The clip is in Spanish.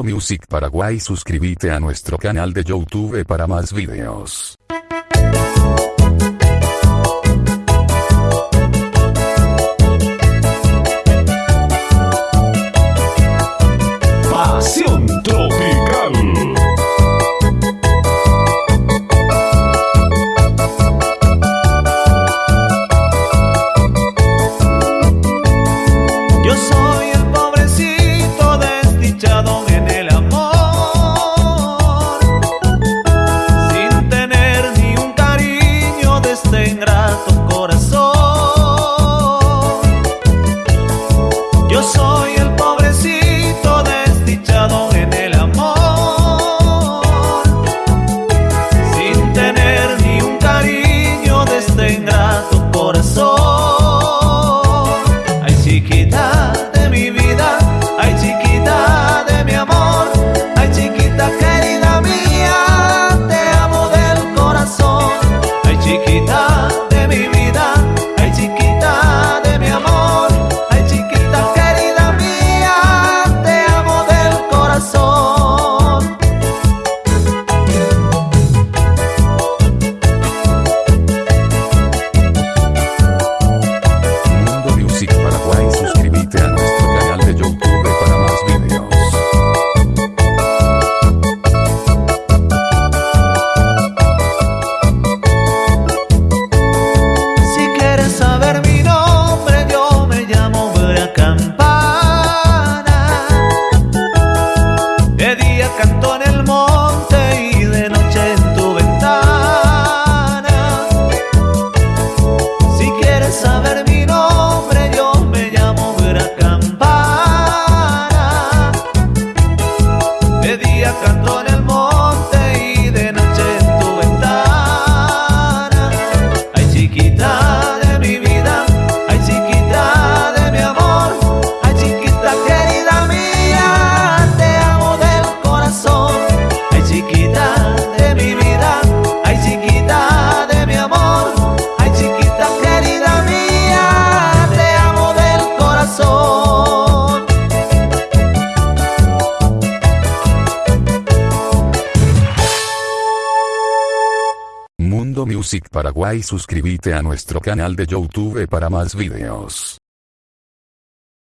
Music Paraguay suscríbete a nuestro canal de Youtube para más videos. Canto en el monte y de noche tú estarás. Ay chiquita de mi vida, ay chiquita de mi amor, ay chiquita querida mía, te amo del corazón. Ay chiquita de mi vida. Music Paraguay suscríbete a nuestro canal de Youtube para más videos.